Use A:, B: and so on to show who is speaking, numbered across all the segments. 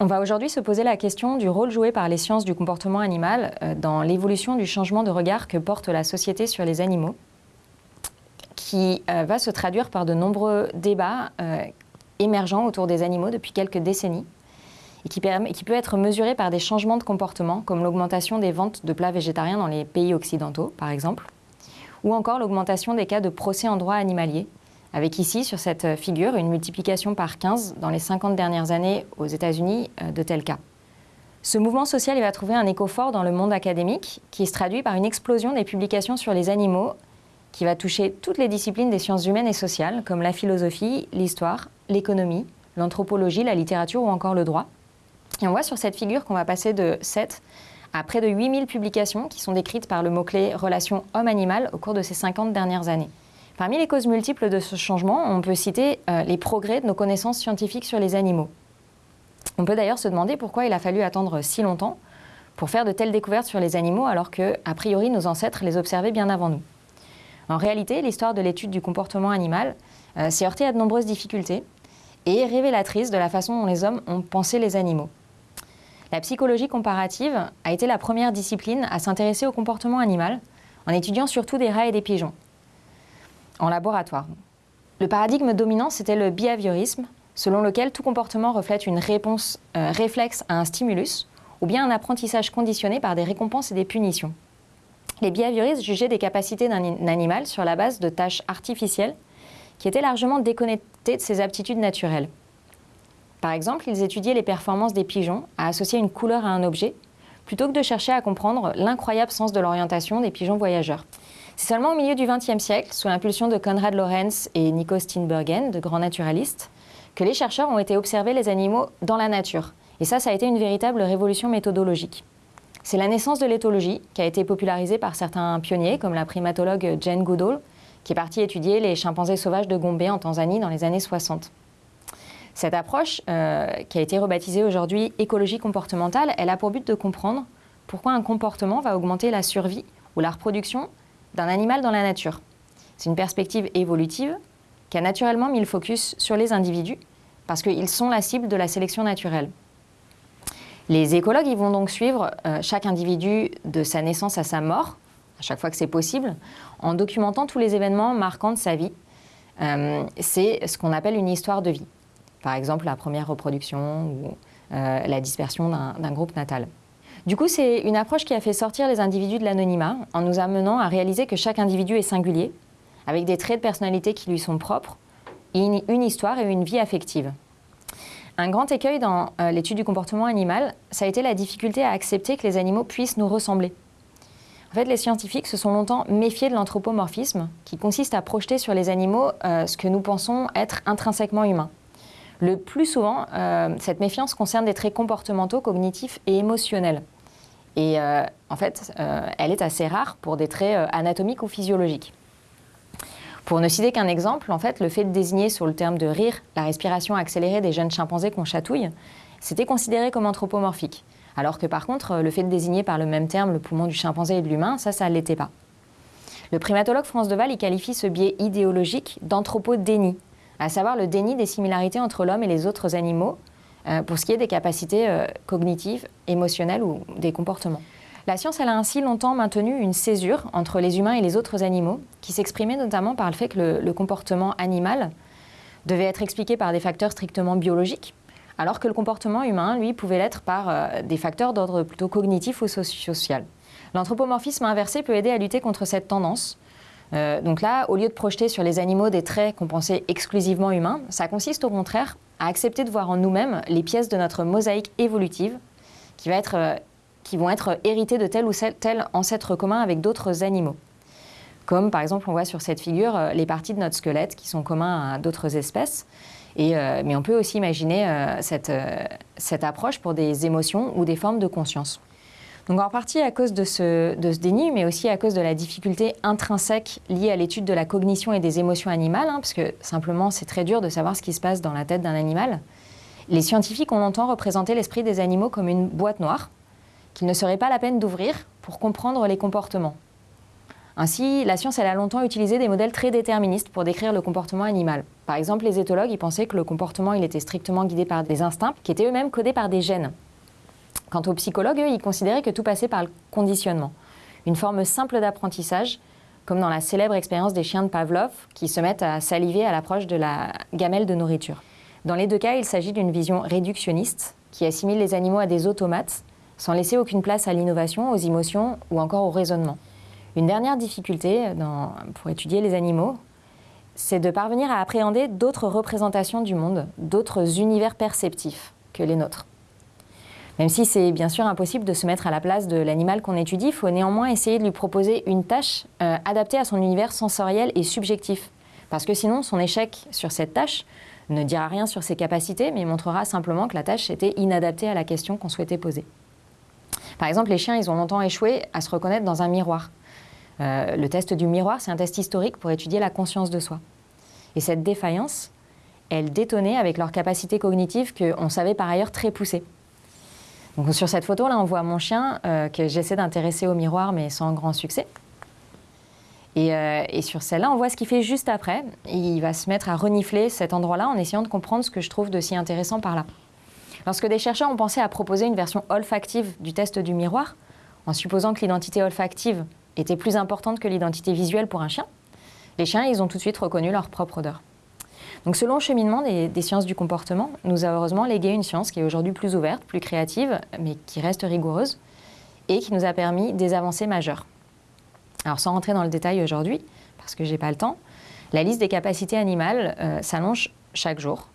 A: On va aujourd'hui se poser la question du rôle joué par les sciences du comportement animal euh, dans l'évolution du changement de regard que porte la société sur les animaux, qui euh, va se traduire par de nombreux débats euh, émergents autour des animaux depuis quelques décennies, et qui, peut être mesuré par des changements de comportement, comme l'augmentation des ventes de plats végétariens dans les pays occidentaux, par exemple, ou encore l'augmentation des cas de procès en droit animalier, avec ici, sur cette figure, une multiplication par 15 dans les 50 dernières années aux États-Unis euh, de tels cas. Ce mouvement social va trouver un écho fort dans le monde académique, qui se traduit par une explosion des publications sur les animaux, qui va toucher toutes les disciplines des sciences humaines et sociales, comme la philosophie, l'histoire, l'économie, l'anthropologie, la littérature ou encore le droit. Et on voit sur cette figure qu'on va passer de 7 à près de 8000 publications qui sont décrites par le mot-clé relation homme-animal au cours de ces 50 dernières années. Parmi les causes multiples de ce changement, on peut citer euh, les progrès de nos connaissances scientifiques sur les animaux. On peut d'ailleurs se demander pourquoi il a fallu attendre si longtemps pour faire de telles découvertes sur les animaux alors que, a priori, nos ancêtres les observaient bien avant nous. En réalité, l'histoire de l'étude du comportement animal euh, s'est heurtée à de nombreuses difficultés et est révélatrice de la façon dont les hommes ont pensé les animaux. La psychologie comparative a été la première discipline à s'intéresser au comportement animal en étudiant surtout des rats et des pigeons en laboratoire. Le paradigme dominant, c'était le behaviorisme, selon lequel tout comportement reflète une réponse euh, réflexe à un stimulus ou bien un apprentissage conditionné par des récompenses et des punitions. Les behavioristes jugeaient des capacités d'un animal sur la base de tâches artificielles qui étaient largement déconnectées de ses aptitudes naturelles. Par exemple, ils étudiaient les performances des pigeons à associer une couleur à un objet, plutôt que de chercher à comprendre l'incroyable sens de l'orientation des pigeons voyageurs. C'est seulement au milieu du XXe siècle, sous l'impulsion de Konrad Lorenz et Nico Steenbergen, de grands naturalistes, que les chercheurs ont été observer les animaux dans la nature. Et ça, ça a été une véritable révolution méthodologique. C'est la naissance de l'éthologie, qui a été popularisée par certains pionniers, comme la primatologue Jane Goodall, qui est partie étudier les chimpanzés sauvages de Gombe en Tanzanie dans les années 60. Cette approche, euh, qui a été rebaptisée aujourd'hui écologie comportementale, elle a pour but de comprendre pourquoi un comportement va augmenter la survie ou la reproduction d'un animal dans la nature. C'est une perspective évolutive qui a naturellement mis le focus sur les individus parce qu'ils sont la cible de la sélection naturelle. Les écologues ils vont donc suivre euh, chaque individu de sa naissance à sa mort, à chaque fois que c'est possible, en documentant tous les événements marquants de sa vie. Euh, c'est ce qu'on appelle une histoire de vie. Par exemple, la première reproduction ou euh, la dispersion d'un groupe natal. Du coup, c'est une approche qui a fait sortir les individus de l'anonymat en nous amenant à réaliser que chaque individu est singulier, avec des traits de personnalité qui lui sont propres, une, histoire et une vie affective. Un grand écueil dans euh, l'étude du comportement animal, ça a été la difficulté à accepter que les animaux puissent nous ressembler. En fait, les scientifiques se sont longtemps méfiés de l'anthropomorphisme, qui consiste à projeter sur les animaux euh, ce que nous pensons être intrinsèquement humain. Le plus souvent, euh, cette méfiance concerne des traits comportementaux, cognitifs et émotionnels. Et euh, en fait, euh, elle est assez rare pour des traits anatomiques ou physiologiques. Pour ne citer qu'un exemple, le fait de désigner sur le terme de rire la respiration accélérée des jeunes chimpanzés qu'on chatouille, c'était considéré comme anthropomorphique. Alors que par contre, le fait de désigner par le même terme le poumon du chimpanzé et de l'humain, ça, ça ne l'était pas. Le primatologue France Deval y qualifie ce biais idéologique d'anthropodénie, à savoir le déni des similarités entre l'homme et les autres animaux, euh, pour ce qui est des capacités euh, cognitives, émotionnelles ou des comportements. La science a ainsi longtemps maintenu une césure entre les humains et les autres animaux, qui s'exprimait notamment par le fait que le, comportement animal devait être expliqué par des facteurs strictement biologiques, alors que le comportement humain, lui, pouvait l'être par euh, des facteurs d'ordre plutôt cognitif ou social. L'anthropomorphisme inversé peut aider à lutter contre cette tendance. Donc là, au lieu de projeter sur les animaux des traits qu'on pensait exclusivement humains, ça consiste au contraire à accepter de voir en nous-mêmes les pièces de notre mosaïque évolutive qui, euh, vont être héritées de tel ou tel ancêtre commun avec d'autres animaux. Comme par exemple, on voit sur cette figure euh, les parties de notre squelette qui sont communs à d'autres espèces. Euh, mais on peut aussi imaginer cette approche pour des émotions ou des formes de conscience. Donc en partie à cause de ce, déni, mais aussi à cause de la difficulté intrinsèque liée à l'étude de la cognition et des émotions animales, hein, parce que simplement c'est très dur de savoir ce qui se passe dans la tête d'un animal. Les scientifiques ont longtemps représenté l'esprit des animaux comme une boîte noire, qu'il ne serait pas la peine d'ouvrir pour comprendre les comportements. Ainsi, la science a longtemps utilisé des modèles très déterministes pour décrire le comportement animal. Par exemple, les éthologues pensaient que le comportement était strictement guidé par des instincts qui étaient eux-mêmes codés par des gènes. Quant aux psychologues, ils considéraient que tout passait par le conditionnement, une forme simple d'apprentissage, comme dans la célèbre expérience des chiens de Pavlov qui se mettent à saliver à l'approche de la gamelle de nourriture. Dans les deux cas, il s'agit d'une vision réductionniste qui assimile les animaux à des automates sans laisser aucune place à l'innovation, aux émotions ou encore au raisonnement. Une dernière difficulté pour étudier les animaux, c'est de parvenir à appréhender d'autres représentations du monde, d'autres univers perceptifs que les nôtres. Même si c'est bien sûr impossible de se mettre à la place de l'animal qu'on étudie, il faut néanmoins essayer de lui proposer une tâche euh, adaptée à son univers sensoriel et subjectif. Parce que sinon, son échec sur cette tâche ne dira rien sur ses capacités, mais montrera simplement que la tâche était inadaptée à la question qu'on souhaitait poser. Par exemple, les chiens, ils ont longtemps échoué à se reconnaître dans un miroir. Euh, le test du miroir, c'est un test historique pour étudier la conscience de soi. Et cette défaillance, elle détonnait avec leur capacité cognitive qu'on savait par ailleurs très poussée. Sur cette photo, là, on voit mon chien euh, que j'essaie d'intéresser au miroir, mais sans grand succès. Euh, et, sur celle-là, on voit ce qu'il fait juste après. Il va se mettre à renifler cet endroit-là en essayant de comprendre ce que je trouve de si intéressant par là. Lorsque des chercheurs ont pensé à proposer une version olfactive du test du miroir, en supposant que l'identité olfactive était plus importante que l'identité visuelle pour un chien, les chiens, ils ont tout de suite reconnu leur propre odeur. Donc selon le cheminement des, sciences du comportement, nous avons heureusement légué une science qui est aujourd'hui plus ouverte, plus créative, mais qui reste rigoureuse, et qui nous a permis des avancées majeures. Alors sans rentrer dans le détail aujourd'hui, parce que j'ai pas le temps, la liste des capacités animales euh, s'allonge chaque jour.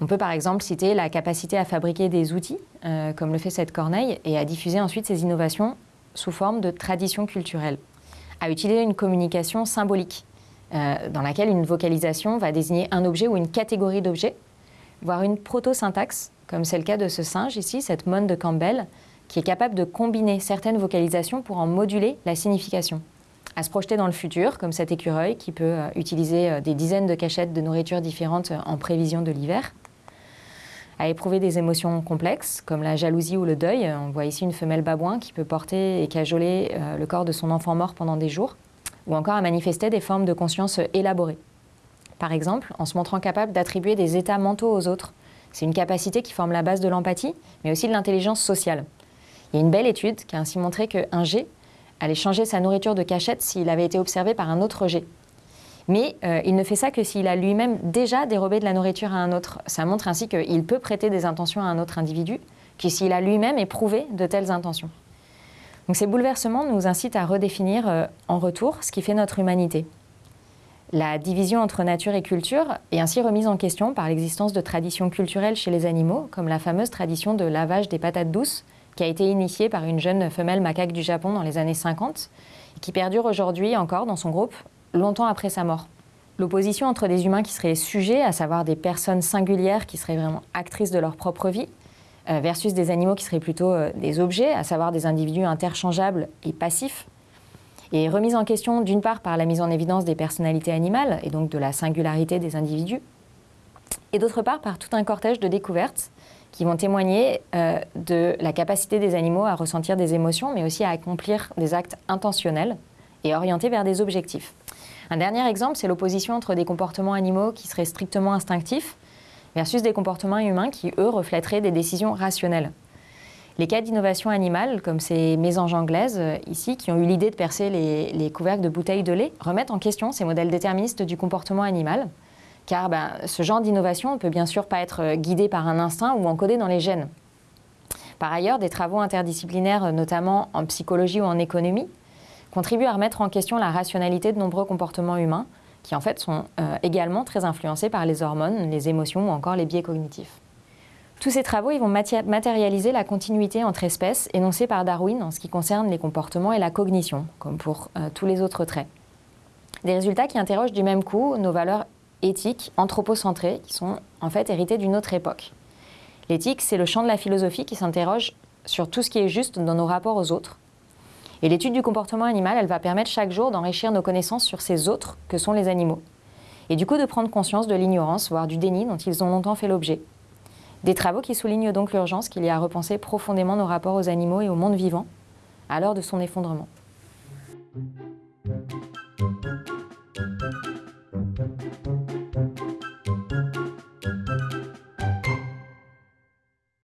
A: On peut par exemple citer la capacité à fabriquer des outils, euh, comme le fait cette corneille, et à diffuser ensuite ces innovations sous forme de tradition culturelle. À utiliser une communication symbolique, euh, dans laquelle une vocalisation va désigner un objet ou une catégorie d'objets, voire une proto-syntaxe, comme c'est le cas de ce singe ici, cette monne de Campbell, qui est capable de combiner certaines vocalisations pour en moduler la signification. À se projeter dans le futur, comme cet écureuil qui peut euh, utiliser euh, des dizaines de cachettes de nourriture différentes en prévision de l'hiver. À éprouver des émotions complexes, comme la jalousie ou le deuil. On voit ici une femelle babouin qui peut porter et cajoler le corps de son enfant mort pendant des jours. Ou encore à manifester des formes de conscience élaborées. Par exemple, en se montrant capable d'attribuer des états mentaux aux autres. C'est une capacité qui forme la base de l'empathie, mais aussi de l'intelligence sociale. Il y a une belle étude qui a ainsi montré qu'un G allait changer sa nourriture de cachette s'il avait été observé par un autre G. Mais euh, il ne fait ça que s'il a lui-même déjà dérobé de la nourriture à un autre. Ça montre ainsi qu'il peut prêter des intentions à un autre individu que s'il a lui-même éprouvé de telles intentions. Ces bouleversements nous incitent à redéfinir euh, en retour ce qui fait notre humanité. La division entre nature et culture est ainsi remise en question par l'existence de traditions culturelles chez les animaux, comme la fameuse tradition de lavage des patates douces, qui a été initiée par une jeune femelle macaque du Japon dans les années 50 et qui perdure aujourd'hui encore dans son groupe longtemps après sa mort. L'opposition entre des humains qui seraient sujets, à savoir des personnes singulières qui seraient vraiment actrices de leur propre vie, versus des animaux qui seraient plutôt euh, des objets, à savoir des individus interchangeables et passifs, est remise en question d'une part par la mise en évidence des personnalités animales et donc de la singularité des individus, et d'autre part par tout un cortège de découvertes qui vont témoigner euh, de la capacité des animaux à ressentir des émotions, mais aussi à accomplir des actes intentionnels et orientés vers des objectifs. Un dernier exemple, c'est l'opposition entre des comportements animaux qui seraient strictement instinctifs versus des comportements humains qui, eux, reflèteraient des décisions rationnelles. Les cas d'innovation animale, comme ces mésanges anglaises euh, ici, qui ont eu l'idée de percer les, les couvercles de bouteilles de lait, remettent en question ces modèles déterministes du comportement animal car ben, ce genre d'innovation ne peut bien sûr pas être euh, guidé par un instinct ou encodé dans les gènes. Par ailleurs, des travaux interdisciplinaires, notamment en psychologie ou en économie, contribuent à remettre en question la rationalité de nombreux comportements humains, qui en fait sont euh, également très influencés par les hormones, les émotions ou encore les biais cognitifs. Tous ces travaux ils vont matérialiser la continuité entre espèces énoncée par Darwin en ce qui concerne les comportements et la cognition, comme pour euh, tous les autres traits. Des résultats qui interrogent du même coup nos valeurs éthiques, anthropocentrées, qui sont en fait héritées d'une autre époque. L'éthique, c'est le champ de la philosophie qui s'interroge sur tout ce qui est juste dans nos rapports aux autres. Et l'étude du comportement animal, elle va permettre chaque jour d'enrichir nos connaissances sur ces autres que sont les animaux. Et du coup de prendre conscience de l'ignorance, voire du déni dont ils ont longtemps fait l'objet. Des travaux qui soulignent donc l'urgence qu'il y a à repenser profondément nos rapports aux animaux et au monde vivant à l'heure de son effondrement.